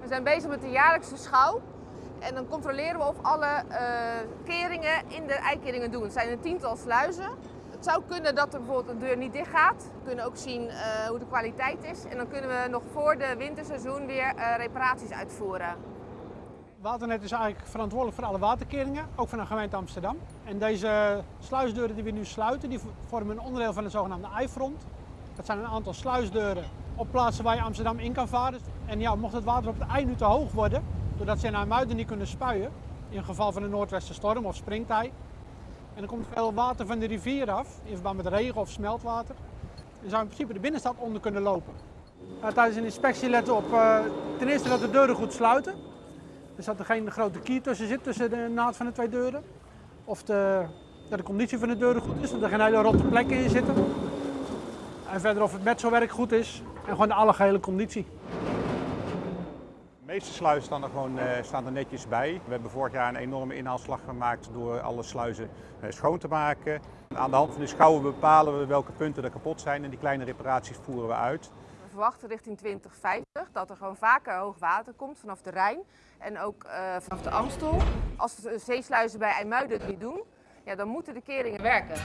We zijn bezig met de jaarlijkse schouw. En dan controleren we of alle uh, keringen in de eikeringen doen. Het zijn een tiental sluizen. Het zou kunnen dat er bijvoorbeeld een deur niet dicht gaat. We kunnen ook zien uh, hoe de kwaliteit is. En dan kunnen we nog voor de winterseizoen weer uh, reparaties uitvoeren. Waternet is eigenlijk verantwoordelijk voor alle waterkeringen, ook van de gemeente Amsterdam. En deze sluisdeuren die we nu sluiten, die vormen een onderdeel van de zogenaamde eifront. Dat zijn een aantal sluisdeuren op plaatsen waar je Amsterdam in kan varen. En ja, mocht het water op het ei nu te hoog worden, doordat ze naar Muiden niet kunnen spuien, in geval van een noordwestenstorm of springtij. En dan komt veel water van de rivier af, in verband met regen of smeltwater. En zou in principe de binnenstad onder kunnen lopen. Nou, tijdens een inspectie letten op uh, ten eerste dat de deuren goed sluiten. Dus dat er geen grote kier tussen zit, tussen de naad van de twee deuren. Of de, dat de conditie van de deuren goed is, dat er geen hele rotte plekken in zitten. En verder of het metselwerk goed is en gewoon de algehele conditie. De meeste sluizen staan er gewoon uh, staan er netjes bij. We hebben vorig jaar een enorme inhaalslag gemaakt door alle sluizen uh, schoon te maken. Aan de hand van de schouwen bepalen we welke punten er kapot zijn en die kleine reparaties voeren we uit. Verwachten richting 2050 dat er gewoon vaker hoog water komt vanaf de Rijn en ook uh, vanaf de Amstel. Als de zeesluizen bij IJmuiden het niet doen, ja, dan moeten de keringen werken.